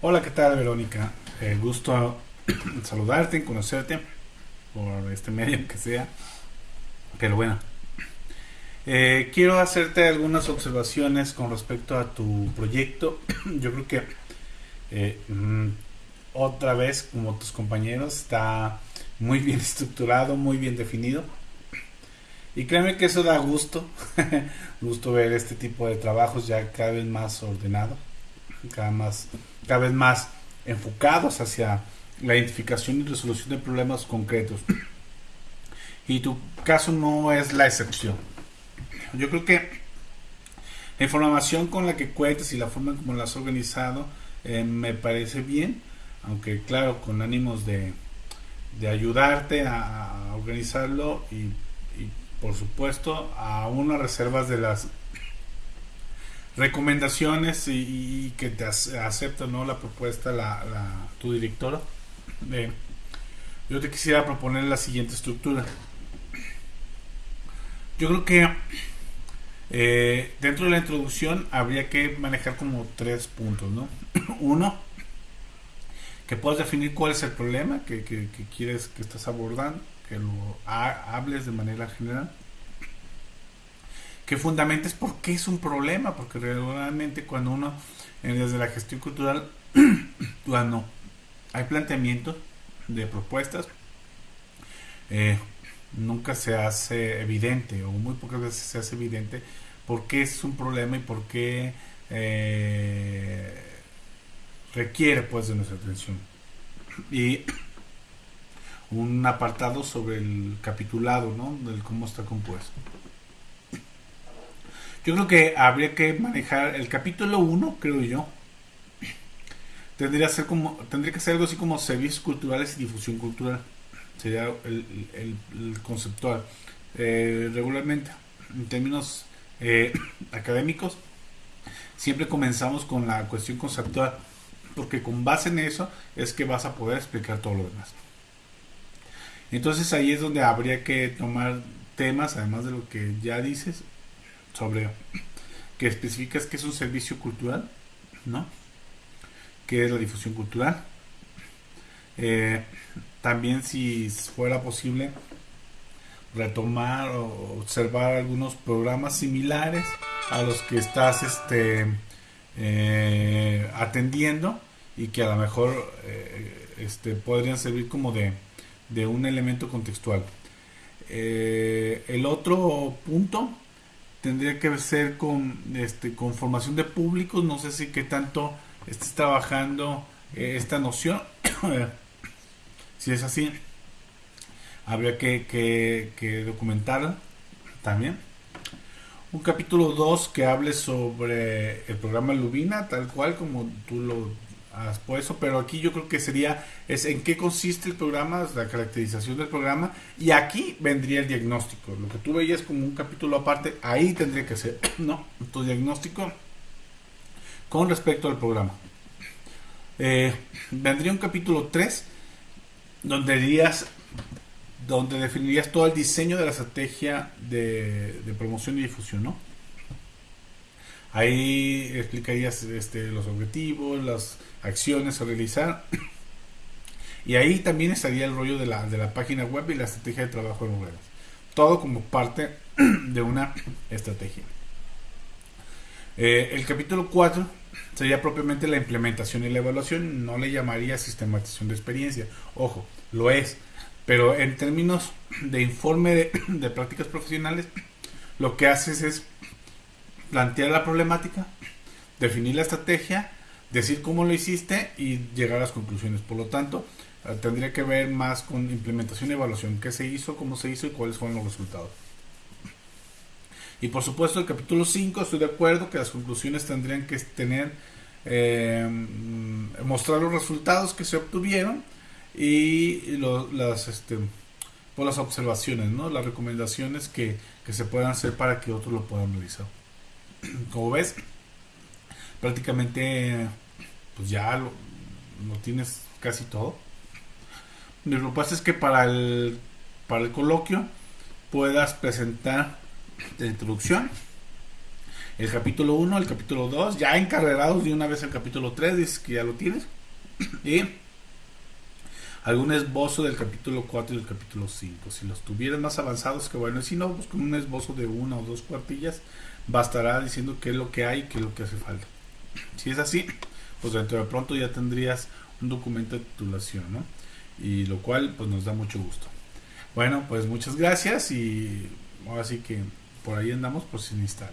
Hola, ¿qué tal, Verónica? Eh, gusto saludarte, conocerte por este medio que sea. Pero bueno, eh, quiero hacerte algunas observaciones con respecto a tu proyecto. Yo creo que eh, mm, otra vez, como tus compañeros, está muy bien estructurado, muy bien definido. Y créeme que eso da gusto, gusto ver este tipo de trabajos ya cada vez más ordenado, cada, más, cada vez más enfocados hacia la identificación y resolución de problemas concretos. Y tu caso no es la excepción. Yo creo que la información con la que cuentas y la forma como la has organizado eh, me parece bien, aunque claro, con ánimos de, de ayudarte a, organizarlo y, por supuesto a unas reservas de las recomendaciones y, que te acepta ¿no? la propuesta la, tu directora. Eh, yo te quisiera proponer la siguiente estructura. Yo creo que eh, dentro de la introducción habría que manejar como tres puntos, ¿no? Uno, que puedas definir cuál es el problema que, quieres que estás abordando, que lo hables de manera general, que fundamentes por qué es un problema, porque realmente cuando uno, desde la gestión cultural, hay planteamientos de propuestas, eh, nunca se hace evidente, o muy pocas veces se hace evidente, por qué es un problema y por qué eh, requiere pues de nuestra atención. Y un apartado sobre el capitulado, ¿no? Del cómo está compuesto. Yo creo que habría que manejar el capítulo 1, creo yo. Tendría, ser como, tendría que ser algo así como servicios culturales y difusión cultural. Sería el, conceptual. Eh, regularmente, en términos eh, académicos, siempre comenzamos con la cuestión conceptual porque con base en eso es que vas a poder explicar todo lo demás. Entonces ahí es donde habría que tomar temas, además de lo que ya dices, sobre que especificas que es un servicio cultural, ¿no? Que es la difusión cultural. Eh, también si fuera posible retomar o observar algunos programas similares a los que estás este, eh, atendiendo y que a lo mejor eh, este, podrían servir como de, un elemento contextual. El otro punto tendría que ser con, este, con formación de públicos, no sé si qué tanto estés trabajando eh, esta noción, si es así, habría que, que, que documentarla también. Un capítulo 2 que hable sobre el programa Lubina, tal cual como tú lo has puesto, pero aquí yo creo que sería es en qué consiste el programa, la caracterización del programa, y aquí vendría el diagnóstico. Lo que tú veías como un capítulo aparte, ahí tendría que ser, ¿no? Tu diagnóstico con respecto al programa. Eh, vendría un capítulo 3 donde dirías donde definirías todo el diseño de la estrategia de, promoción y difusión, ¿no? Ahí explicarías este, los objetivos, las acciones a realizar. Y ahí también estaría el rollo de la, de la página web y la estrategia de trabajo en redes. Todo como parte de una estrategia. Eh, el capítulo 4 sería propiamente la implementación y la evaluación. No le llamaría sistematización de experiencia. Ojo, lo es pero en términos de informe de, prácticas profesionales, lo que haces es plantear la problemática, definir la estrategia, decir cómo lo hiciste y llegar a las conclusiones. Por lo tanto, eh, tendría que ver más con implementación y evaluación, qué se hizo, cómo se hizo y cuáles fueron los resultados. Y por supuesto, el capítulo 5, estoy de acuerdo que las conclusiones tendrían que tener, eh, mostrar los resultados que se obtuvieron y las este por las observaciones, ¿no? las recomendaciones que, se puedan hacer para que otros lo puedan realizar. Como ves, prácticamente pues ya lo, tienes casi todo. Mi propuesta es que para el, para el coloquio puedas presentar la introducción el capítulo 1, el capítulo 2, ya encarrerados de una vez el capítulo 3, dices que ya lo tienes. Y algún esbozo del capítulo 4 y del capítulo 5. Si los tuvieras más avanzados, que bueno, si no, pues con un esbozo de una o dos cuartillas, bastará diciendo qué es lo que hay y qué es lo que hace falta. Si es así, pues dentro de pronto ya tendrías un documento de titulación, ¿no? Y lo cual pues nos da mucho gusto. Bueno, pues muchas gracias y ahora sí que por ahí andamos por si necesitan.